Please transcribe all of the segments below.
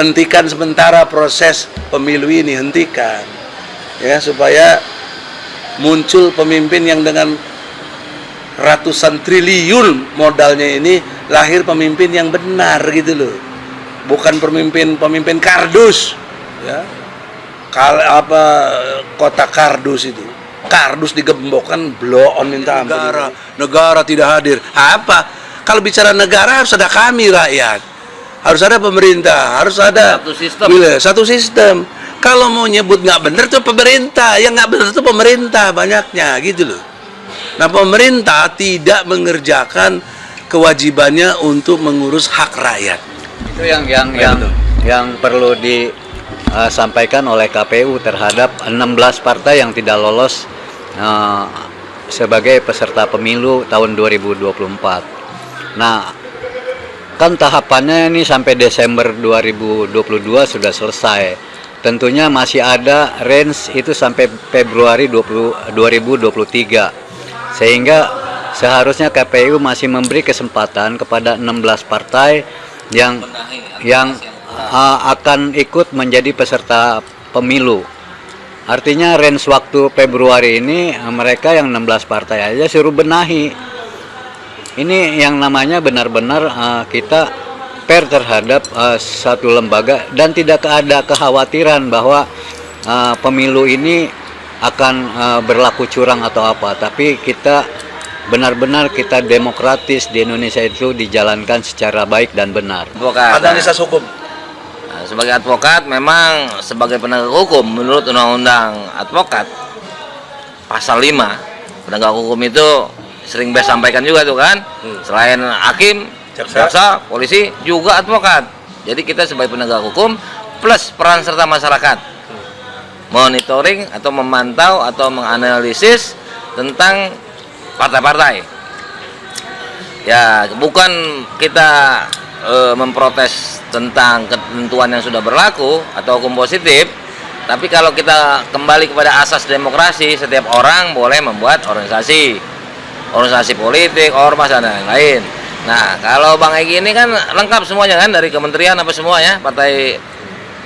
hentikan sementara proses pemilu ini hentikan. Ya supaya muncul pemimpin yang dengan ratusan triliun modalnya ini lahir pemimpin yang benar gitu loh. Bukan pemimpin pemimpin kardus ya. Kal apa kota kardus itu. Kardus digembokkan blow on minta ampun. Negara negara tidak hadir. Apa? Kalau bicara negara harus ada kami rakyat harus ada pemerintah harus ada Satu sistem. Gila, satu sistem kalau mau nyebut nggak bener tuh pemerintah yang nggak bener tuh pemerintah banyaknya gitu loh nah pemerintah tidak mengerjakan kewajibannya untuk mengurus hak rakyat itu yang yang Ya, yang betul. yang perlu disampaikan oleh KPU terhadap 16 partai yang tidak lolos eh, sebagai peserta pemilu tahun 2024. Nah, kan tahapannya ini sampai Desember 2022 sudah selesai. Tentunya masih ada range itu sampai Februari 20, 2023. Sehingga seharusnya KPU masih memberi kesempatan kepada 16 partai yang yang uh, akan ikut menjadi peserta pemilu. Artinya range waktu Februari ini mereka yang 16 partai aja suruh benahi. Ini yang namanya benar-benar uh, kita fair terhadap uh, satu lembaga dan tidak ada kekhawatiran bahwa uh, pemilu ini akan uh, berlaku curang atau apa, tapi kita benar-benar kita demokratis di Indonesia itu dijalankan secara baik dan benar. advokat. analisa hukum Nah, sebagai advokat memang sebagai penegak hukum menurut undang-undang advokat pasal 5 penegak hukum itu sering best sampaikan juga tuh kan. Selain hakim Jaksa. jaksa. polisi juga advokat. Jadi kita sebagai penegak hukum plus peran serta masyarakat. Monitoring atau memantau atau menganalisis tentang partai-partai. Ya bukan kita eh, memprotes tentang ketentuan yang sudah berlaku atau hukum positif tapi kalau kita kembali kepada asas demokrasi setiap orang boleh membuat organisasi organisasi politik ormas dan lain-lain. Nah kalau bang Egi ini kan lengkap semuanya kan dari kementerian apa semuanya partai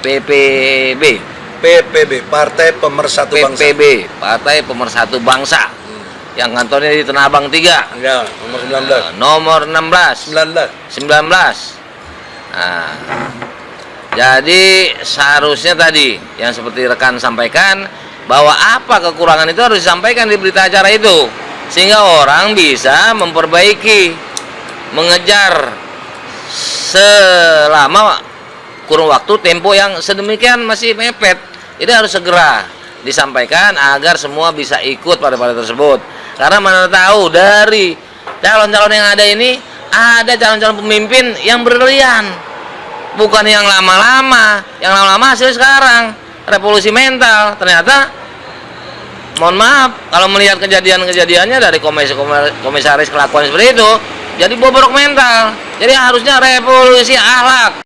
PPB PPB Partai Pemersatu Bangsa. PPB Partai Pemersatu Bangsa. Yang kantornya di Tanah Abang 3 ya nomor 19 nomor 19 16 19 Nah, jadi seharusnya tadi yang seperti rekan sampaikan bahwa apa kekurangan itu harus disampaikan di berita acara itu sehingga orang bisa memperbaiki mengejar selama kurun waktu tempo yang sedemikian masih mepet. Jadi harus segera disampaikan agar semua bisa ikut pada pada tersebut. Karena mana tahu dari calon-calon yang ada ini ada calon-calon pemimpin yang berlian. Bukan yang lama-lama yang lama-lama hasil sekarang. Revolusi mental ternyata mohon maaf kalau melihat kejadian-kejadiannya dari komisi komisaris kelakuan seperti itu jadi bobrok mental jadi harusnya revolusi akhlak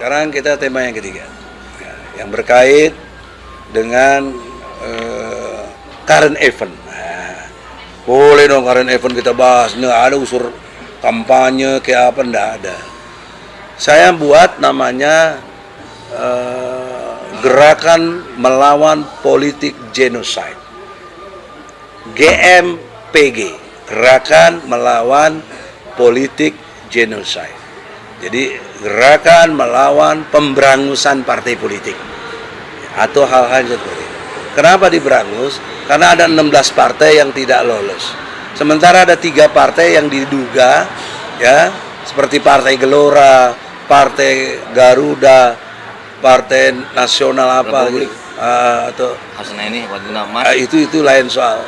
Sekarang kita tema yang ketiga, Ya, yang berkait dengan eh, current event. Nah, boleh dong current event kita bahas. Nggak ada unsur kampanye kayak apa, nggak ada. Saya buat namanya eh, gerakan melawan politik genocide. GMPG, gerakan melawan politik genocide. Jadi gerakan melawan pemberangusan partai politik atau hal-hal seperti itu. Kenapa diberangus? Karena ada 16 partai yang tidak lolos. Sementara ada tiga partai yang diduga ya seperti Partai Gelora, Partai Garuda, Partai Nasional apa Republik. gitu. Ah, atau ini nama ah, itu itu lain soal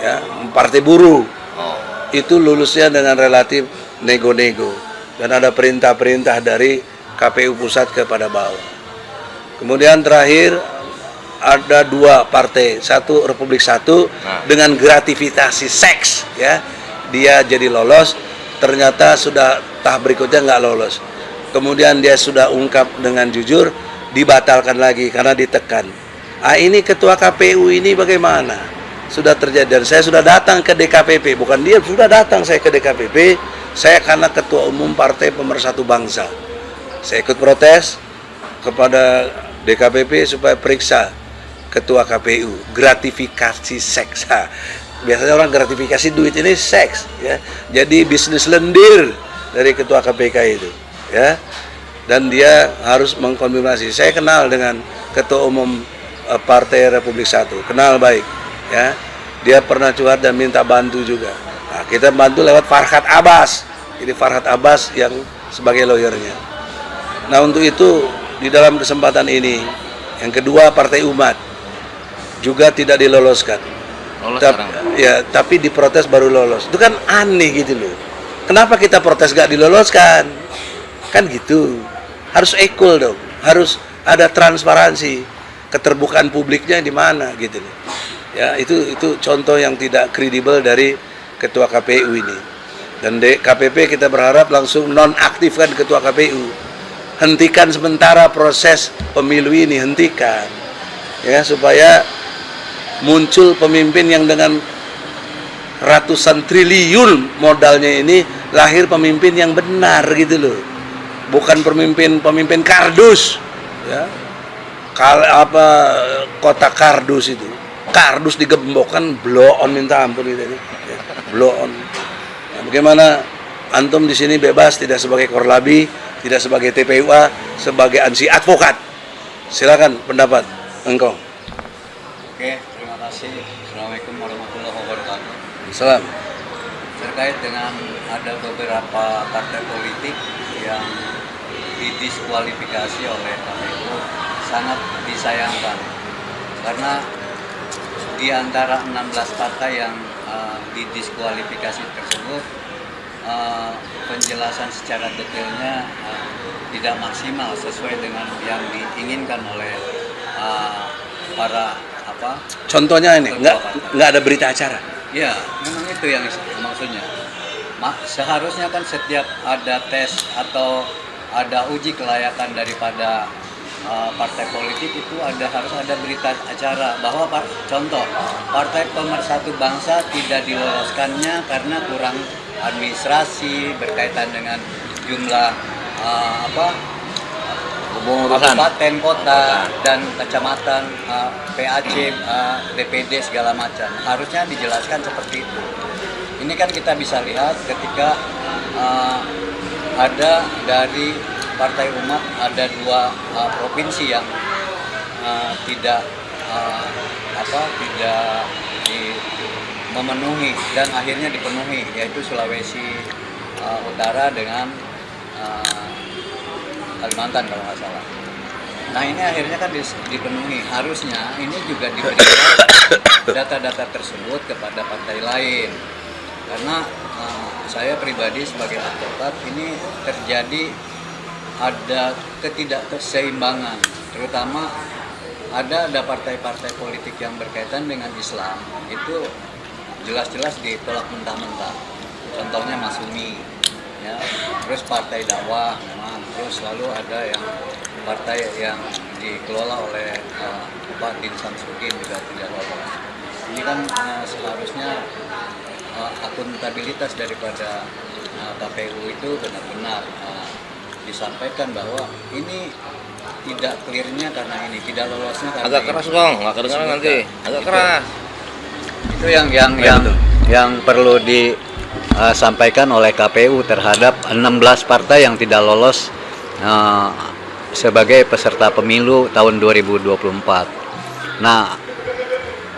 ya Partai Buruh oh. itu lulusnya dengan relatif nego-nego dan ada perintah-perintah dari KPU pusat kepada bawah. Kemudian terakhir ada dua partai, satu Republik Satu Nah. dengan gratifikasi seks ya. Dia jadi lolos, ternyata sudah tahap berikutnya nggak lolos. Kemudian dia sudah ungkap dengan jujur, dibatalkan lagi karena ditekan. Ah ini ketua KPU ini bagaimana? sudah terjadi dan saya sudah datang ke DKPP bukan dia sudah datang saya ke DKPP saya karena ketua umum partai pemersatu bangsa saya ikut protes kepada DKPP supaya periksa ketua KPU gratifikasi seks biasanya orang gratifikasi duit ini seks ya. Jadi bisnis lendir dari ketua KPK itu ya. Dan dia harus mengkonfirmasi. Saya kenal dengan ketua umum eh, Partai Republik Satu kenal baik ya. Dia pernah curhat dan minta bantu juga. Nah, kita bantu lewat Farhat Abbas. Ini Farhat Abbas yang sebagai lawyernya. Nah untuk itu di dalam kesempatan ini yang kedua Partai Umat juga tidak diloloskan. Lolos Tap- sekarang. ya tapi diprotes baru lolos. Itu kan aneh gitu loh. Kenapa kita protes gak diloloskan? Kan gitu. Harus equal dong. Harus ada transparansi. Keterbukaan publiknya di mana gitu loh. Ya itu itu contoh yang tidak kredibel dari ketua KPU ini. Dan di KPP kita berharap langsung nonaktifkan ketua KPU hentikan sementara proses pemilu ini hentikan. Ya supaya muncul pemimpin yang dengan ratusan triliun modalnya ini lahir pemimpin yang benar gitu loh. Bukan pemimpin pemimpin kardus ya. Kal apa kota kardus itu. Kardus digembokkan blow on minta ampun itu ya. blow on. Nah, bagaimana antum di sini bebas tidak sebagai korlabi tidak sebagai TPUA sebagai ansi advokat. Silakan pendapat engkau kasih. Assalamualaikum warahmatullahi wabarakatuh. salam Terkait dengan ada beberapa partai politik yang didiskualifikasi oleh KPU sangat disayangkan karena di antara 16 partai yang eh, didiskualifikasi tersebut eh, penjelasan secara detailnya eh, tidak maksimal sesuai dengan yang diinginkan oleh eh, para apa? Contohnya ini nggak nggak ada berita acara? Ya, memang itu yang maksudnya. Ma- seharusnya kan setiap ada tes atau ada uji kelayakan daripada uh, partai politik itu ada harus ada berita acara. Bahwa par- contoh partai pemersatu bangsa tidak diloloskannya karena kurang administrasi berkaitan dengan jumlah uh, apa Kabupaten, kota, dan kecamatan, uh, PAC, uh, DPD segala macam. Harusnya dijelaskan seperti itu. Ini kan kita bisa lihat ketika uh, ada dari Partai Umat ada dua uh, provinsi yang uh, tidak uh, apa tidak di, memenuhi dan akhirnya dipenuhi yaitu Sulawesi uh, Utara dengan uh, Kalimantan kalau nggak salah. Nah ini akhirnya kan dipenuhi. Harusnya ini juga diberikan data-data tersebut kepada partai lain. Karena eh, saya pribadi sebagai advokat ini terjadi ada ketidakseimbangan, terutama ada ada partai-partai politik yang berkaitan dengan Islam itu jelas-jelas ditolak mentah-mentah. Contohnya Masumi, ya, terus partai dakwah memang, terus lalu ada yang partai yang dikelola oleh uh, Pak Din Samsudin juga tidak lolos. Ini kan uh, seharusnya uh, akuntabilitas daripada uh, KPU itu benar-benar uh, disampaikan bahwa ini tidak clearnya karena ini, tidak lolosnya karena Agak ini. keras dong, nggak kedengeran nanti. Agak Itu. keras. itu yang yang Ya, yang betul. yang perlu disampaikan oleh KPU terhadap 16 partai yang tidak lolos eh, sebagai peserta pemilu tahun 2024. Nah,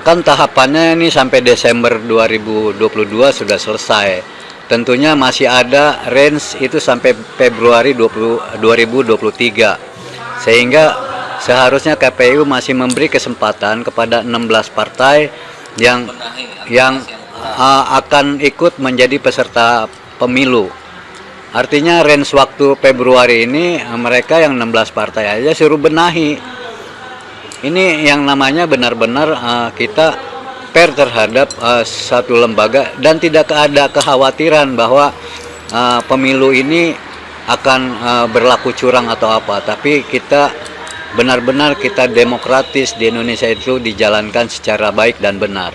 kan tahapannya ini sampai Desember 2022 sudah selesai. Tentunya masih ada range itu sampai Februari 20, 2023. Sehingga seharusnya KPU masih memberi kesempatan kepada 16 partai yang yang uh, akan ikut menjadi peserta pemilu. Artinya range waktu Februari ini uh, mereka yang 16 partai aja suruh benahi. Ini yang namanya benar-benar uh, kita fair terhadap uh, satu lembaga dan tidak ada kekhawatiran bahwa uh, pemilu ini akan uh, berlaku curang atau apa, tapi kita benar-benar kita demokratis di Indonesia itu dijalankan secara baik dan benar.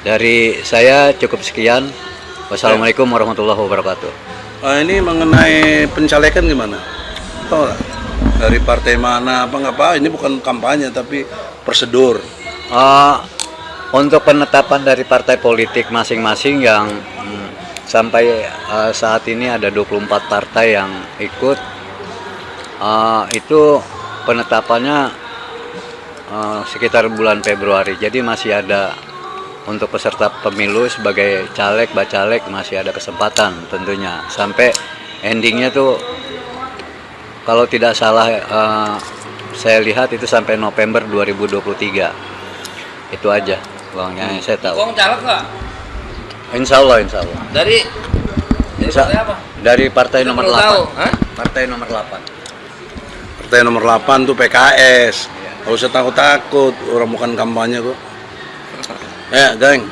Dari saya cukup sekian. Wassalamualaikum warahmatullahi wabarakatuh. Ah, ini mengenai pencalekan gimana? Tahu nggak? Dari partai mana apa nggak apa? Ini bukan kampanye tapi prosedur. Eh, untuk penetapan dari partai politik masing-masing yang hmm, sampai eh, saat ini ada 24 partai yang ikut eh, itu penetapannya eh, sekitar bulan Februari jadi masih ada untuk peserta pemilu sebagai caleg bacalek masih ada kesempatan tentunya. Sampai endingnya tuh kalau tidak salah eh, saya lihat itu sampai November 2023 itu aja uangnya yang saya tahu. Uang caleg nggak? Insya Allah Insya Allah. Dari dari Insya- partai apa? dari partai Kita nomor perlu 8 tahu, partai nomor 8 Partai nomor 8 tuh PKS. Gak usah takut-takut, orang bukan kampanye kok. Ya, geng.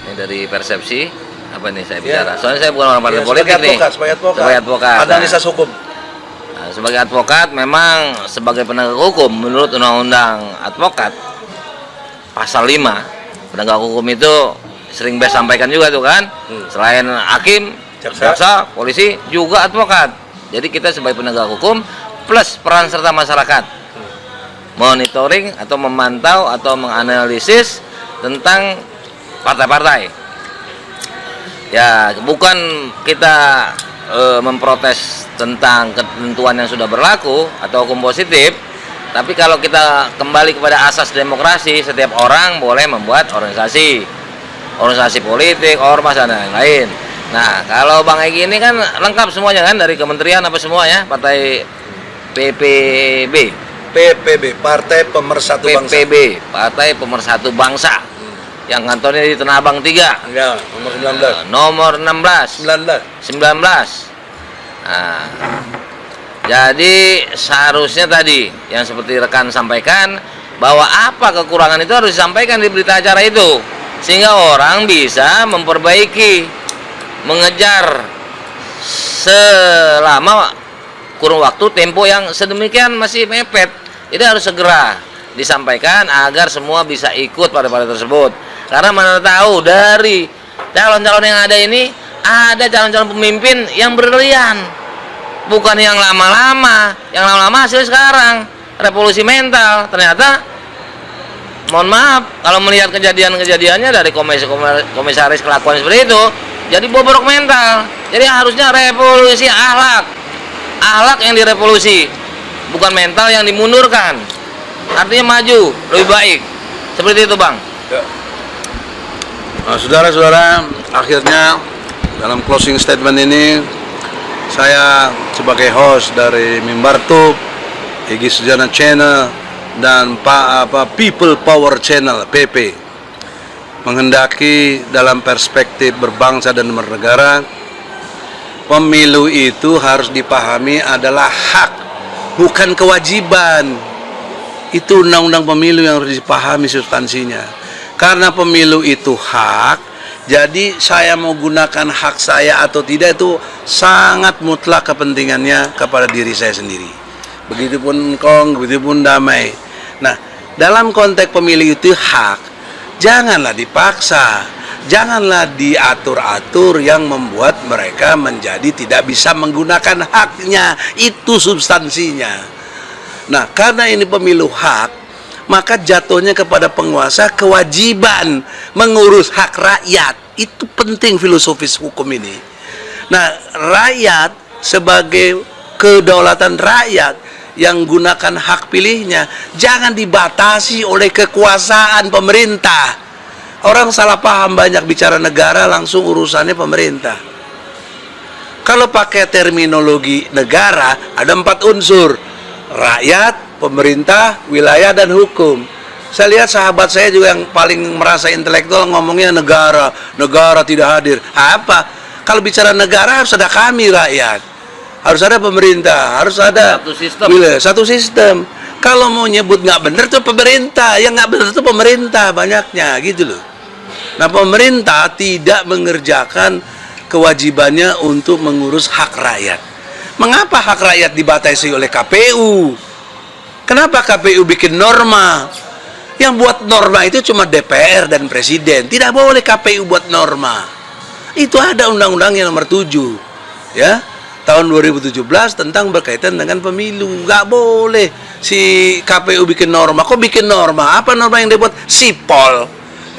Ini dari persepsi apa nih saya Ya. bicara? Soalnya saya bukan orang partai Ya, politik sebagai nih. advokat, sebagai advokat. Sebagai advokat. Ada Nah, analisis hukum. nah, sebagai advokat memang sebagai penegak hukum menurut undang-undang advokat pasal 5 penegak hukum itu sering best sampaikan juga tuh kan. Hmm. Selain hakim, Jaksa. jaksa, polisi juga advokat. Jadi kita sebagai penegak hukum plus peran serta masyarakat monitoring atau memantau atau menganalisis tentang partai-partai. Ya, bukan kita eh, memprotes tentang ketentuan yang sudah berlaku atau hukum positif, tapi kalau kita kembali kepada asas demokrasi, setiap orang boleh membuat organisasi, organisasi politik, ormas dan lain-lain. Nah, kalau Bang Egi ini kan lengkap semuanya kan dari kementerian apa semua ya, partai PPB. PPB, Partai Pemersatu Bangsa. PPB, Partai Pemersatu Bangsa. Yang kantornya di Tanah Abang 3. Ya, nomor 19. Nah, nomor 16, 19. 19. Nah, jadi seharusnya tadi yang seperti rekan sampaikan bahwa apa kekurangan itu harus disampaikan di berita acara itu sehingga orang bisa memperbaiki mengejar selama kurun waktu tempo yang sedemikian masih mepet ini harus segera disampaikan agar semua bisa ikut pada pada tersebut. Karena mana tahu dari calon-calon yang ada ini ada calon-calon pemimpin yang berlian. Bukan yang lama-lama yang lama-lama hasil sekarang. Revolusi mental. Ternyata mohon maaf kalau melihat kejadian-kejadiannya dari komisaris kelakuan seperti itu jadi bobrok mental. Jadi harusnya revolusi akhlak akhlak yang direvolusi bukan mental yang dimundurkan. Artinya maju lebih baik. Seperti itu bang. Nah, saudara-saudara, akhirnya dalam closing statement ini saya sebagai host dari Mimbar Tube, Egi Sujana Channel dan Pak apa People Power Channel PP menghendaki dalam perspektif berbangsa dan bernegara pemilu itu harus dipahami adalah hak bukan kewajiban. Itu undang-undang pemilu yang harus dipahami substansinya. Karena pemilu itu hak jadi saya mau gunakan hak saya atau tidak itu sangat mutlak kepentingannya kepada diri saya sendiri. Begitupun kong begitupun damai. Nah dalam konteks pemilu itu hak janganlah dipaksa janganlah diatur-atur yang membuat mereka menjadi tidak bisa menggunakan haknya. Itu substansinya. Nah karena ini pemilu hak maka jatuhnya kepada penguasa kewajiban mengurus hak rakyat. Itu penting filosofis hukum ini. Nah rakyat sebagai kedaulatan rakyat yang gunakan hak pilihnya jangan dibatasi oleh kekuasaan pemerintah orang salah paham banyak bicara negara langsung urusannya pemerintah kalau pakai terminologi negara ada empat unsur rakyat, pemerintah, wilayah dan hukum. Saya lihat sahabat saya juga yang paling merasa intelektual ngomongnya negara, negara tidak hadir. Apa? Kalau bicara negara harus ada kami rakyat, harus ada pemerintah, harus ada Satu sistem. wilayah, satu sistem. Kalau mau nyebut nggak benar tuh pemerintah, yang nggak benar tuh pemerintah banyaknya gitu loh. Nah pemerintah tidak mengerjakan kewajibannya untuk mengurus hak rakyat. Mengapa hak rakyat dibatasi oleh KPU? Kenapa KPU bikin norma Yang buat norma itu cuma DPR dan Presiden. Tidak boleh KPU buat norma. Itu ada undang-undangnya nomor 7. Ya. Tahun 2017 tentang berkaitan dengan pemilu. Nggak boleh si KPU bikin norma. Kok bikin norma? Apa norma yang dibuat? Sipol.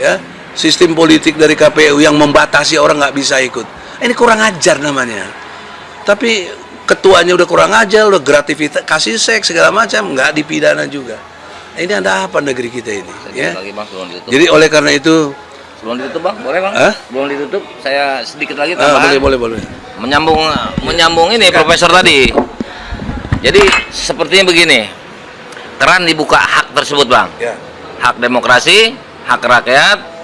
Ya. Sistem politik dari KPU yang membatasi orang nggak bisa ikut. Ini kurang ajar namanya. Tapi ketuanya udah kurang ajar, udah grativitas, kasih seks segala macam, nggak dipidana juga. Ini ada apa negeri kita ini? Ya. lagi bang Jadi oleh karena itu, sebelum ditutup bang boleh bang Hah? sebelum ditutup saya sedikit lagi ah, tambahan boleh boleh boleh. menyambung menyambung ini profesor tadi jadi sepertinya begini keran dibuka hak tersebut bang Ya. hak demokrasi hak rakyat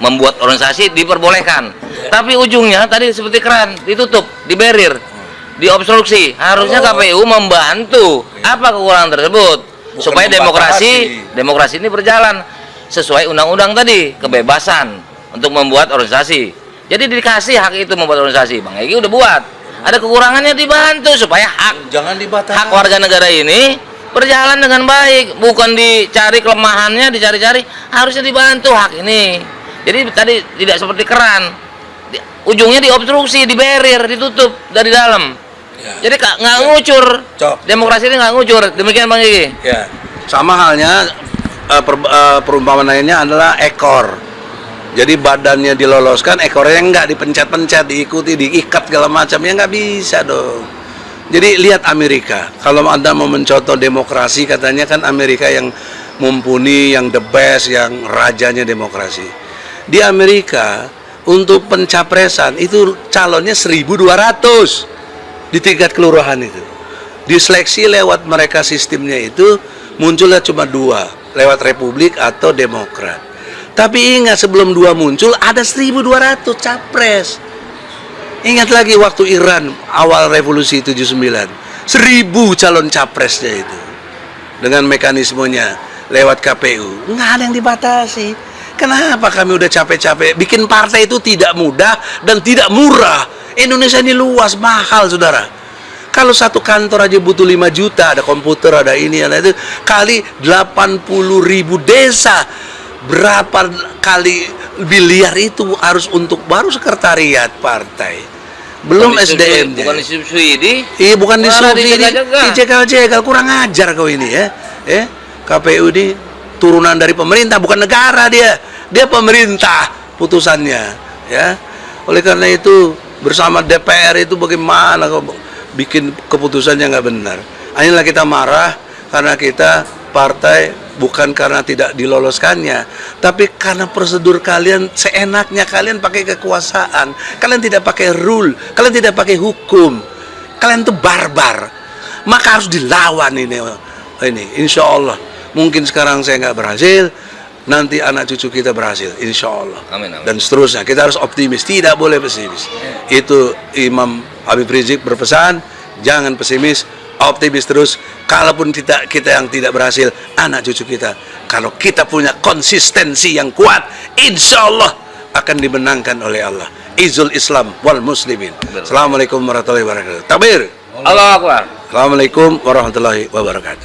membuat organisasi diperbolehkan. Tapi ujungnya tadi seperti keran ditutup diberir diobstruksi. Harusnya Kalau- KPU membantu. Apa kekurangan tersebut? Bukan supaya demokrasi demokrasi ini berjalan sesuai undang-undang tadi kebebasan untuk membuat organisasi. Jadi dikasih hak itu membuat organisasi. Bang Egi udah buat. Ada kekurangannya dibantu supaya hak Jangan dibatasi. hak warga negara ini berjalan dengan baik. Bukan dicari kelemahannya dicari-cari. Harusnya dibantu hak ini jadi tadi tidak seperti keran Di- ujungnya diobstruksi diberir ditutup dari dalam Ya. jadi nggak ngucur Cok. demokrasi ini nggak ngucur demikian bang Gigi Ya. Sama halnya eh, per- eh, perumpamaan lainnya adalah ekor. Jadi badannya diloloskan, ekornya nggak dipencet-pencet, diikuti, diikat segala macam ya nggak bisa dong. Jadi lihat Amerika. Kalau anda mau mencontoh demokrasi, katanya kan Amerika yang mumpuni, yang the best, yang rajanya demokrasi. Di Amerika untuk pencapresan itu calonnya 1.200 di tingkat kelurahan itu. Diseleksi lewat mereka sistemnya itu munculnya cuma dua, lewat Republik atau Demokrat. Tapi ingat sebelum dua muncul ada 1200 capres. Ingat lagi waktu Iran awal revolusi 79. Seribu calon capresnya itu. Dengan mekanismenya lewat KPU. Nggak ada yang dibatasi. Kenapa kami udah capek-capek? Bikin partai itu tidak mudah dan tidak murah. Indonesia ini luas, mahal saudara. Kalau satu kantor aja butuh 5 juta, ada komputer, ada ini, ada itu, kali 80 ribu desa. Berapa kali biliar itu harus untuk baru sekretariat partai. Belum SDM. bukan disubsidi Iya bukan disubsidi, dijegal-jegal, kurang ajar kau ini ya. Eh, KPU ini turunan dari pemerintah, bukan negara dia. Dia pemerintah putusannya, ya. Oleh karena itu bersama DPR itu bagaimana kau bikin keputusan yang nggak benar. Inilah kita marah karena kita partai bukan karena tidak diloloskannya, tapi karena prosedur kalian seenaknya kalian pakai kekuasaan, kalian tidak pakai rule, kalian tidak pakai hukum, kalian tuh barbar, maka harus dilawan ini, ini, insya Allah. Mungkin sekarang saya nggak berhasil, nanti anak cucu kita berhasil, insya Allah. Amin, amin. Dan seterusnya kita harus optimis, tidak boleh pesimis. Itu Imam Habib Rizik berpesan, jangan pesimis, optimis terus. Kalaupun kita kita yang tidak berhasil, anak cucu kita, kalau kita punya konsistensi yang kuat, insya Allah akan dimenangkan oleh Allah. Izul Islam wal Muslimin. Assalamualaikum warahmatullahi wabarakatuh. Tabir. Allah Akbar Assalamualaikum warahmatullahi wabarakatuh.